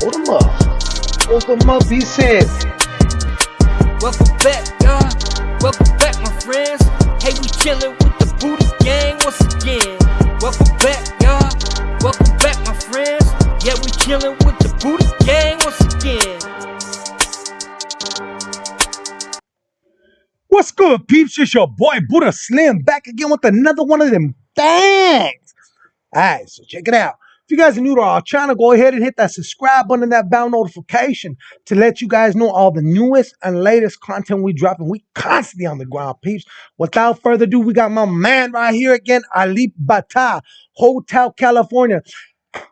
Hold him up. Hold him up, he said. Welcome back, y'all. Welcome back, my friends. Hey, we chillin' with the Booty Gang once again. Welcome back, y'all. Welcome back, my friends. Yeah, we chillin' with the Booty Gang once again. What's good, peeps? It's your boy Buddha Slim back again with another one of them things. Alright, so check it out. If you guys are new to our channel, go ahead and hit that subscribe button and that bell notification to let you guys know all the newest and latest content we drop. And we constantly on the ground, peeps. Without further ado, we got my man right here again, Alip Ba Ta, Hotel California.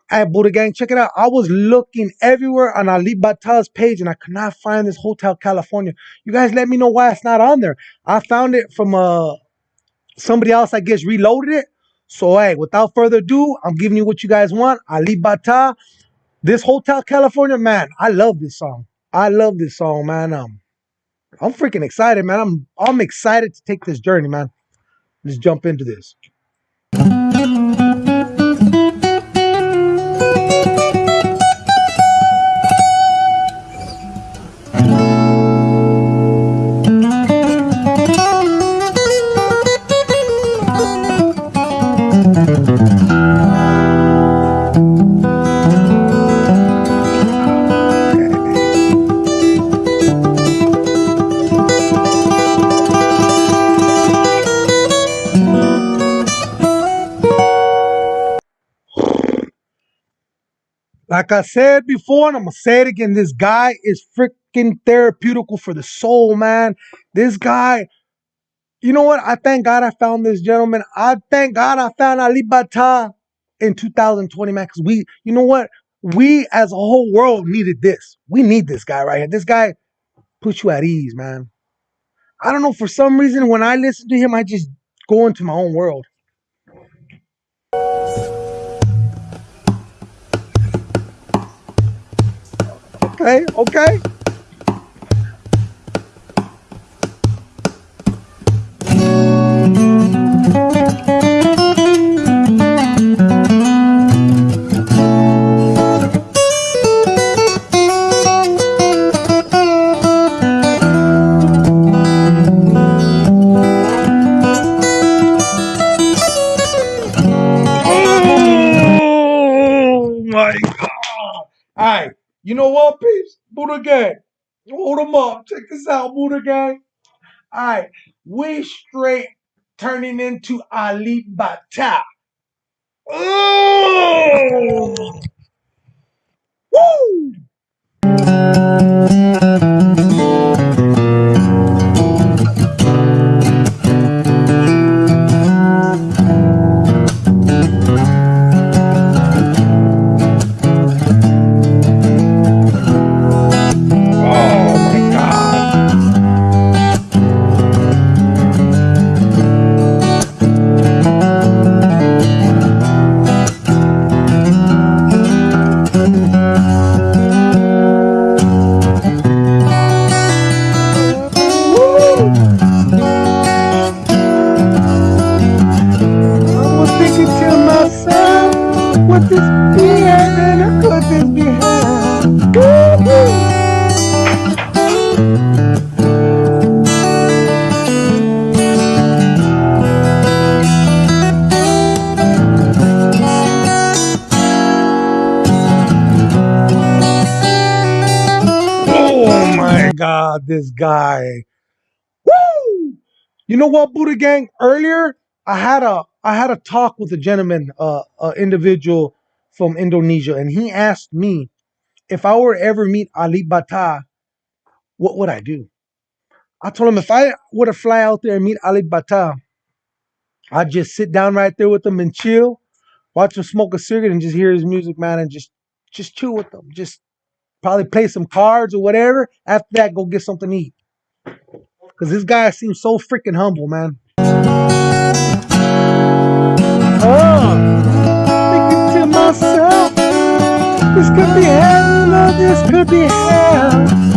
Hey, Buddha Gang, check it out. I was looking everywhere on Alip Ba Ta's page and I could not find this Hotel California. You guys let me know why it's not on there. I found it from uh somebody else, I guess, reloaded it. So, hey, without further ado, I'm giving you what you guys want. Alip Ba Ta, this Hotel California, man. I love this song. I love this song, man. Um, I'm freaking excited, man. I'm I'm excited to take this journey, man. Let's jump into this. Like I said before, and I'm gonna say it again, this guy is freaking therapeutical for the soul, man. This guy, you know what? I thank God I found this gentleman. I thank God I found Alip Ba Ta in 2020, man. Because we, you know what? We as a whole world needed this. We need this guy right here. This guy puts you at ease, man. I don't know, for some reason, when I listen to him, I just go into my own world. Okay, okay. Gang. Hold them up. Check this out, Buddha Gang. Alright, we straight turning into Alip Ba Ta. Oh! Woo! God, this guy. Woo! You know what, Buddha Gang? Earlier, I had a I had a talk with a gentleman, uh, individual from Indonesia, and he asked me if I were to ever meet Alip Ba Ta, what would I do? I told him if I were to fly out there and meet Alip Ba Ta, I'd just sit down right there with him and chill, watch him smoke a cigarette, and just hear his music, man, and just just chill with him. Just probably play some cards or whatever. After that, go get something to eat. Cause this guy seems so freaking humble, man. Oh, thinking to myself, this could be hell, this could be hell.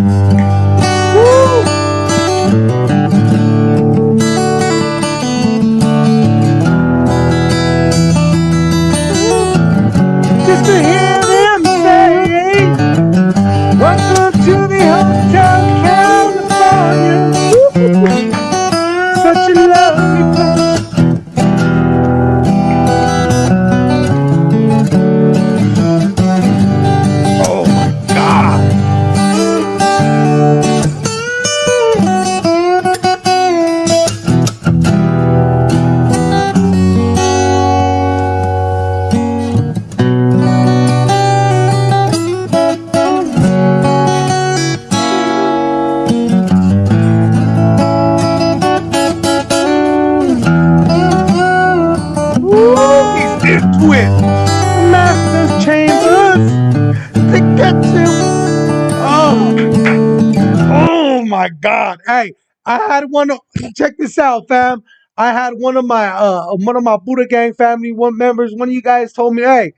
Hey, I had one check this out, fam. I had one of my uh one of my Buddha Gang family one members, one of you guys told me, hey,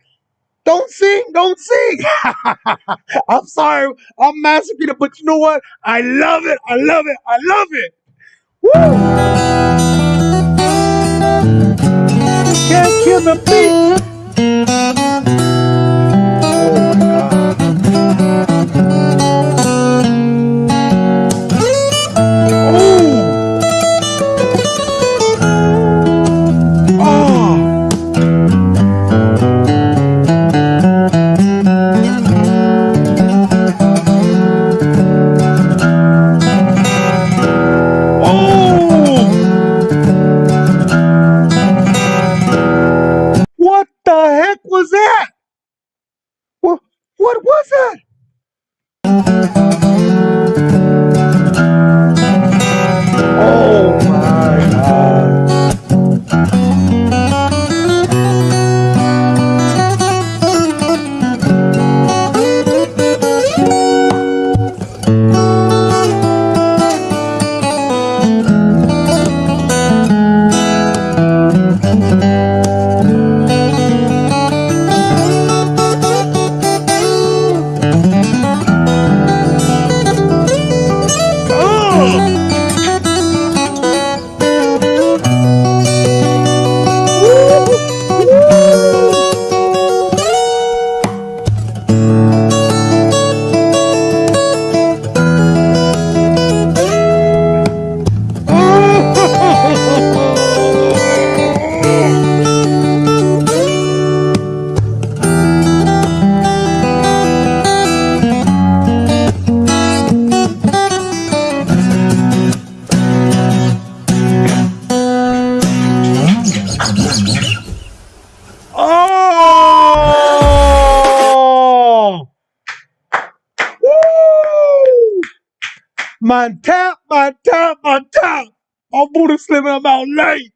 don't sing, don't sing. I'm sorry, I'm massacring it, but you know what? I love it, I love it, I love it. Woo! Can't kill the beat. My tap, my tap, my tap. I'm Buddha Slim and I'm out late.